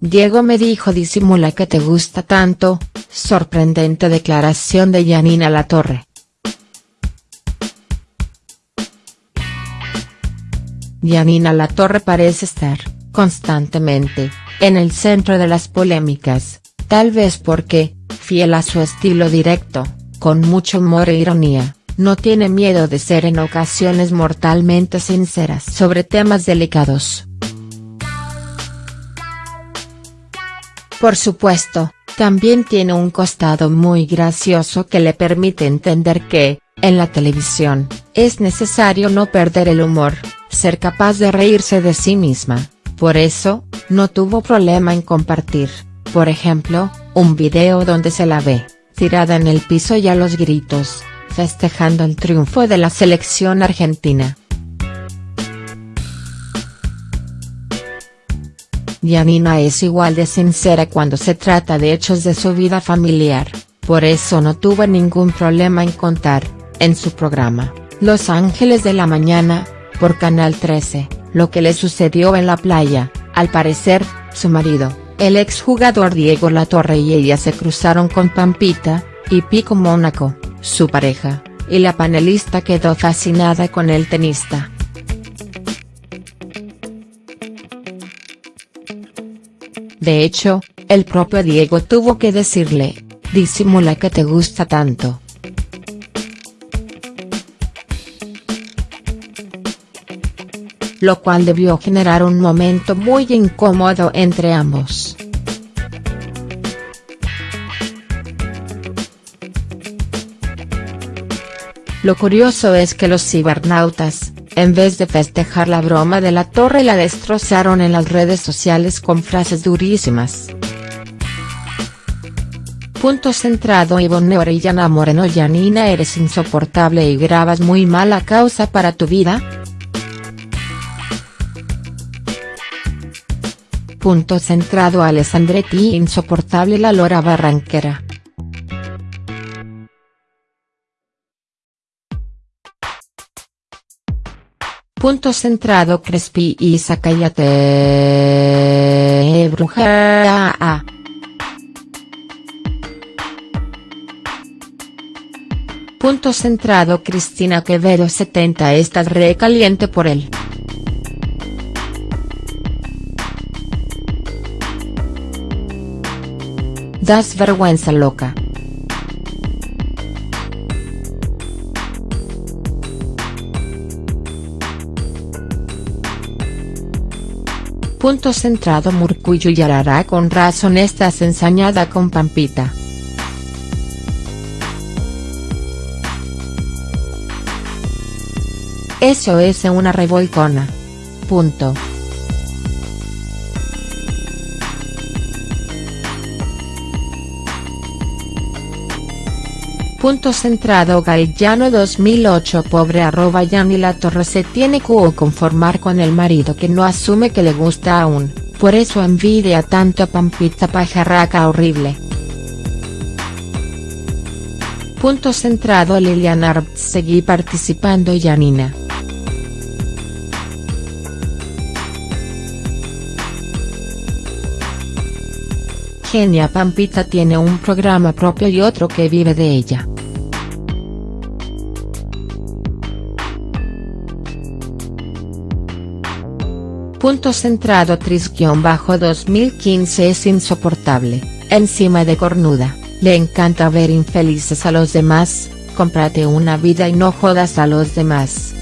Diego me dijo disimula que te gusta tanto, sorprendente declaración de Yanina Latorre. Yanina Latorre parece estar, constantemente, en el centro de las polémicas, tal vez porque, fiel a su estilo directo, con mucho humor e ironía, no tiene miedo de ser en ocasiones mortalmente sinceras sobre temas delicados. Por supuesto, también tiene un costado muy gracioso que le permite entender que, en la televisión, es necesario no perder el humor, ser capaz de reírse de sí misma, por eso, no tuvo problema en compartir, por ejemplo, un video donde se la ve, tirada en el piso y a los gritos, festejando el triunfo de la selección argentina. Yanina es igual de sincera cuando se trata de hechos de su vida familiar, por eso no tuvo ningún problema en contar, en su programa, Los Ángeles de la Mañana, por Canal 13, lo que le sucedió en la playa, al parecer, su marido, el exjugador Diego Latorre y ella se cruzaron con Pampita, y Pico Mónaco, su pareja, y la panelista quedó fascinada con el tenista. De hecho, el propio Diego tuvo que decirle, disimula que te gusta tanto. Lo cual debió generar un momento muy incómodo entre ambos. Lo curioso es que los cibernautas, en vez de festejar la broma de la torre la destrozaron en las redes sociales con frases durísimas. Punto centrado Ivonne Orellana Moreno Yanina eres insoportable y grabas muy mala causa para tu vida. Punto centrado Alessandretti insoportable la lora barranquera. Punto centrado Crespi y Zacayate bruja. Punto centrado Cristina Quevedo 70 estás recaliente por él. Das vergüenza loca. Punto centrado Murcuyo Yarará con razón estás ensañada con Pampita. Eso es una revolcona. Punto. Punto centrado Gallano 2008 Pobre arroba Yani La Torre se tiene que conformar con el marido que no asume que le gusta aún, por eso envidia tanto a Pampita pajarraca horrible. Punto centrado Liliana seguí participando Yanina. Genia Pampita tiene un programa propio y otro que vive de ella. Punto centrado Tris-2015 es insoportable, encima de cornuda, le encanta ver infelices a los demás, cómprate una vida y no jodas a los demás.